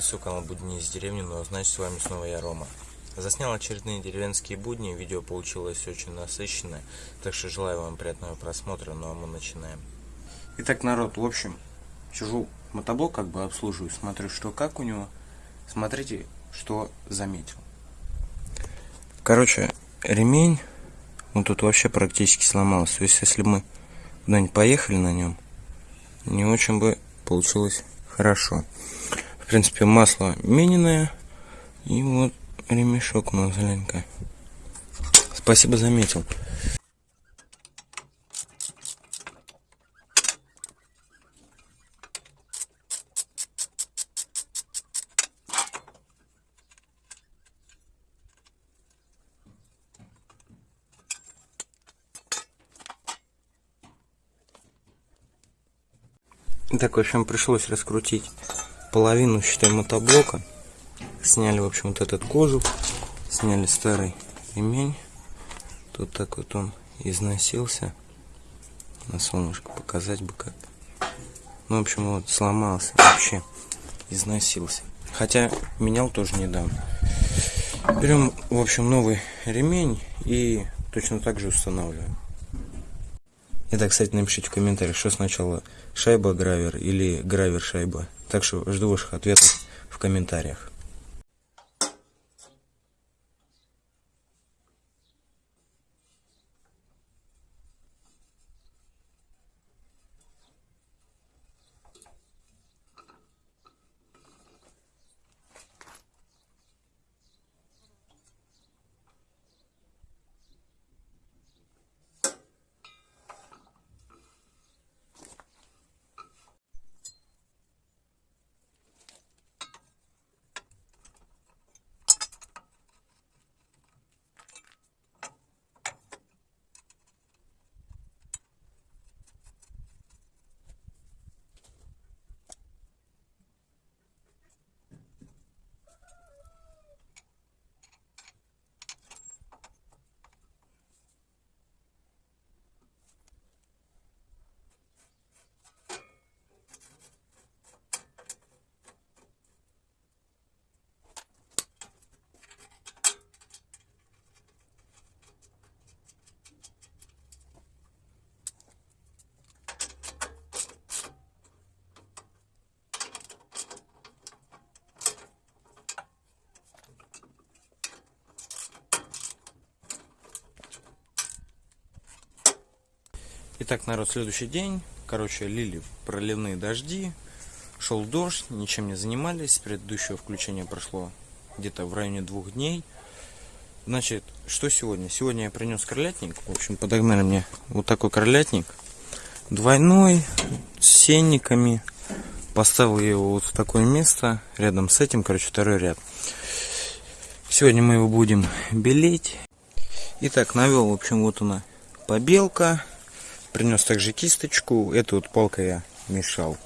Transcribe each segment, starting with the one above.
Приветствую канал Будни из деревни, но значит с вами снова я Рома. Заснял очередные деревенские будни, видео получилось очень насыщенное, так что желаю вам приятного просмотра, ну а мы начинаем. Итак, народ, в общем, сижу мотоблок как бы обслуживаю, смотрю, что как у него. Смотрите, что заметил. Короче, ремень, ну тут вообще практически сломался. То есть, если мы куда-нибудь поехали на нем, не очень бы получилось хорошо. В принципе, масло миненное. И вот ремешок у нас зелененькая. Спасибо, заметил. Так, в общем, пришлось раскрутить половину, считай, мотоблока. Сняли, в общем, вот этот кожух. Сняли старый ремень. Тут так вот он износился. На солнышко показать бы как. Ну, в общем, вот сломался вообще. Износился. Хотя менял тоже недавно. Берем, в общем, новый ремень и точно так же устанавливаем. Итак, кстати, напишите в комментариях, что сначала шайба гравер или гравер шайба. Так что жду ваших ответов в комментариях. Итак, народ, следующий день. Короче, лили проливные дожди. Шел дождь, ничем не занимались. Предыдущего включения прошло где-то в районе двух дней. Значит, что сегодня? Сегодня я принес кролятник. В общем, подогнали мне вот такой кролятник. Двойной, с сенниками. Поставил его вот в такое место. Рядом с этим, короче, второй ряд. Сегодня мы его будем белеть. Итак, навел, в общем, вот она побелка. Принес также кисточку. Эту вот палкой я мешал.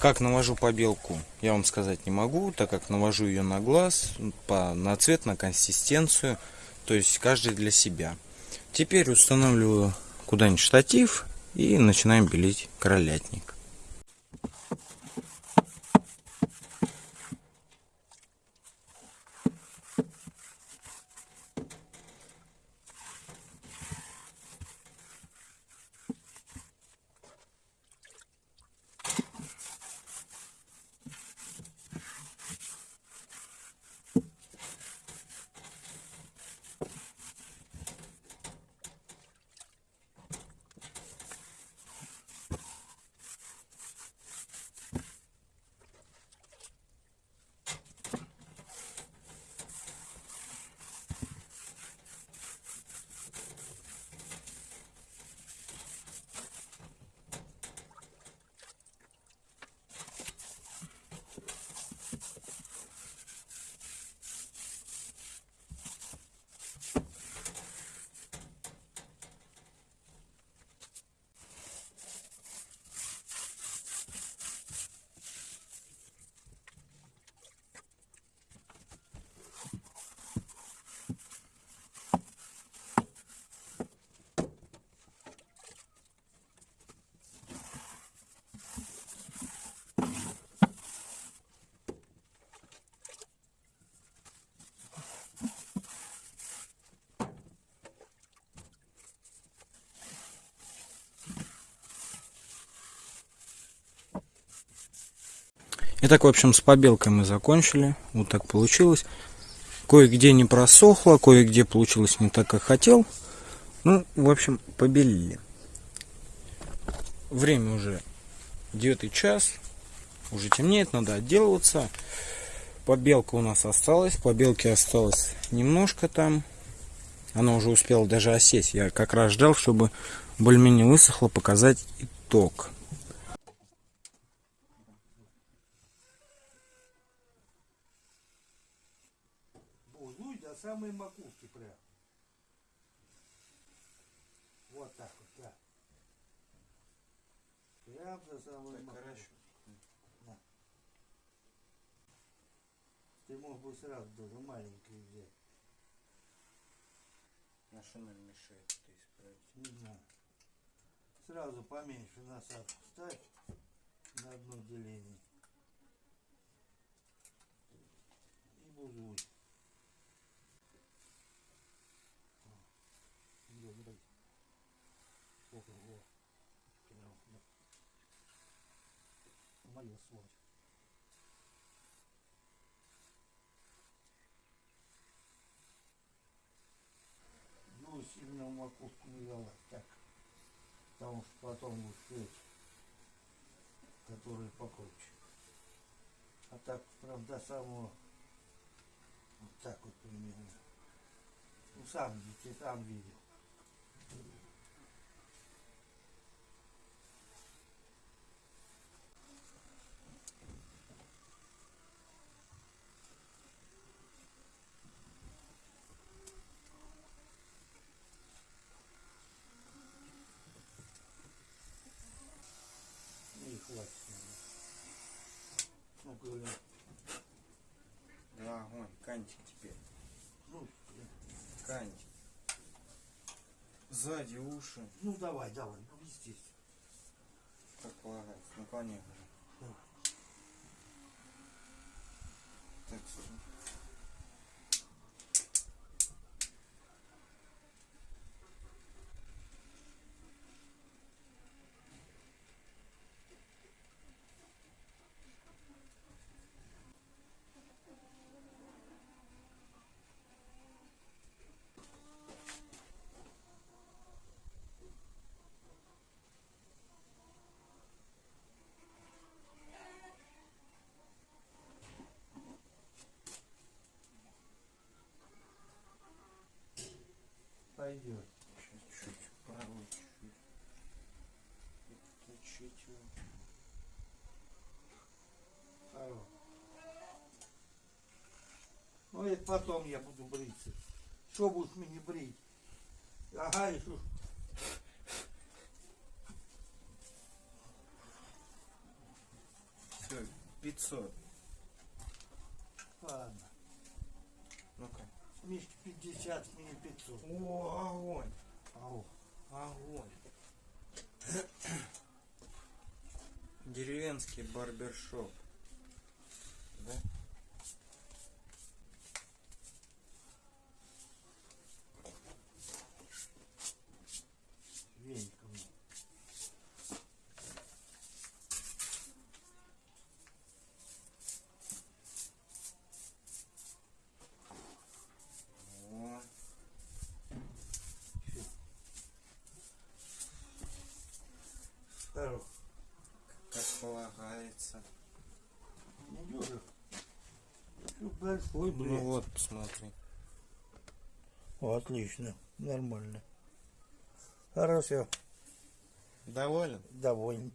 Как навожу побелку, я вам сказать не могу, так как навожу ее на глаз, по, на цвет, на консистенцию. То есть каждый для себя. Теперь устанавливаю куда-нибудь штатив и начинаем белить кролятник. Итак, в общем, с побелкой мы закончили. Вот так получилось. Кое-где не просохло, кое-где получилось не так, как хотел. Ну, в общем, побелили. Время уже девятый час. Уже темнеет, надо отделываться. Побелка у нас осталась. Побелки осталось немножко там. Она уже успела даже осесть. Я как раз ждал, чтобы более-менее высохло, показать итог. До самой макушки прям. Вот так вот, да. Прям до самой макушки. На. Ты мог бы сразу даже маленький взять. На что нам мешает это исправить? Не знаю. Сразу поменьше насадку ставь на одно деление. И бузуй. Добрый. Сколько его? Прям, да. Свой. Ну, сильно в макушку не давать, так. Потому что потом будут эти, которые покруче. А так, правда, самого, вот так вот примерно. Ну, сам видите, сам видел. И хватит. наверное. Ну, говорю, Да, огонь, кантик теперь. ну, Кантик. Сзади уши. ну давай, давай, ну здесь. Как полагается. Наклоняй. Давай. Так, слушай. Пойдет. Чуть-чуть, правый чуть-чуть. Хорош. Ну это потом я буду бриться. Что будешь мне брить? Ага, что? Все, 500. Ладно. Ну-ка. Мишки 50, мне 500. О, огонь. Ау. Огонь. Деревенский барбершоп. Да? Веником. О, Хорош. как полагается. Большой, Ну блин. вот, посмотри. О, отлично. Нормально. Хорошо. Доволен? Доволен.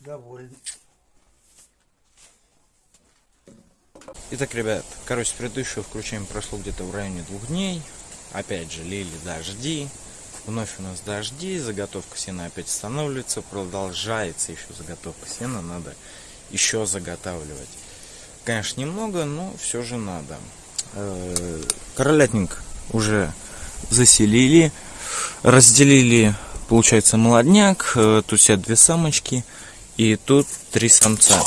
Доволен. Итак, ребят, короче, предыдущего включения прошло где-то в районе двух дней. Опять же, лили дожди. Вновь у нас дожди, заготовка сена опять останавливается, продолжается еще заготовка сена, надо еще заготавливать. Конечно, немного, но все же надо. Э, Королятник уже заселили, разделили, получается, молодняк. Э, Тут сидят две самочки и тут три самца.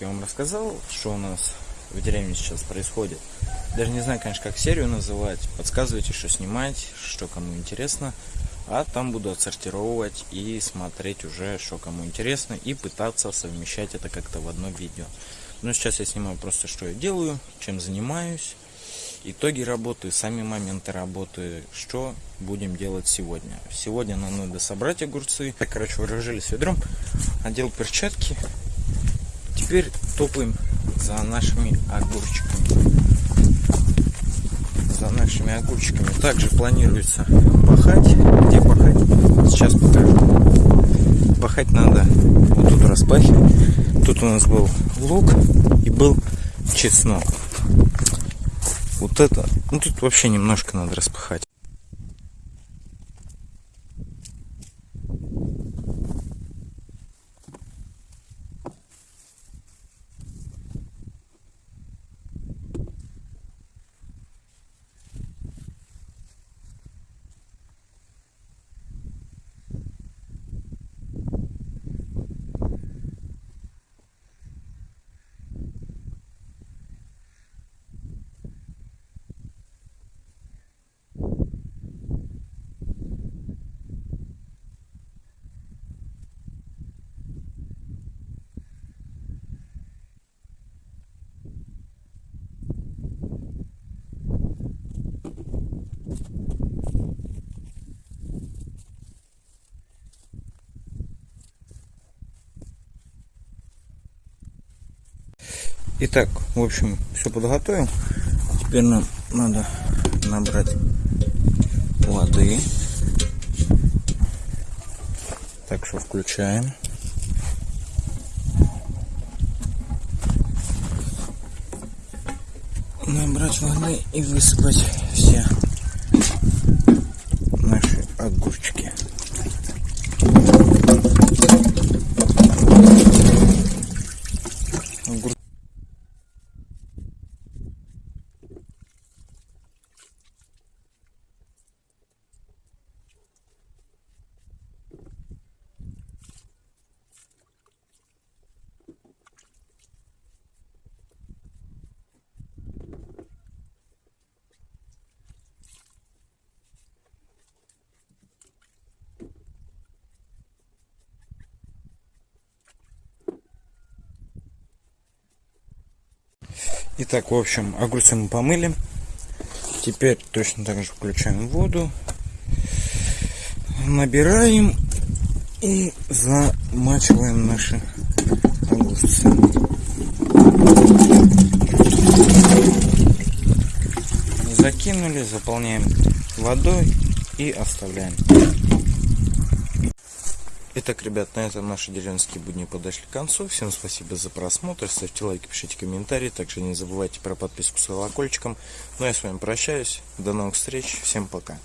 Я вам рассказал, что у нас в деревне сейчас происходит. Даже не знаю, конечно, как серию называть. Подсказывайте, что снимать, что кому интересно. А там буду отсортировывать и смотреть уже, что кому интересно, и пытаться совмещать это как-то в одно видео. Но сейчас я снимаю просто, что я делаю, чем занимаюсь, итоги работы, сами моменты работы, что будем делать сегодня. Сегодня нам надо собрать огурцы. Так, короче, вооружились ведром, одел перчатки. Теперь топаем за нашими огурчиками. За нашими огурчиками. Также планируется пахать. Где пахать? Сейчас покажу. Пахать надо вот тут распахивать. Тут у нас был лук и был чеснок. Вот это, ну тут вообще немножко надо распахать. Итак, в общем, все подготовил. Теперь нам надо набрать воды. Так что включаем. Набрать воды и высыпать все Итак, в общем, огурцы мы помыли. Теперь точно так же включаем воду. Набираем и замачиваем наши огурцы. Закинули, заполняем водой и оставляем. Итак, ребят, на этом наши деревенские будни подошли к концу. Всем спасибо за просмотр. Ставьте лайки, пишите комментарии. Также не забывайте про подписку с колокольчиком. Ну а я с вами прощаюсь. До новых встреч. Всем пока.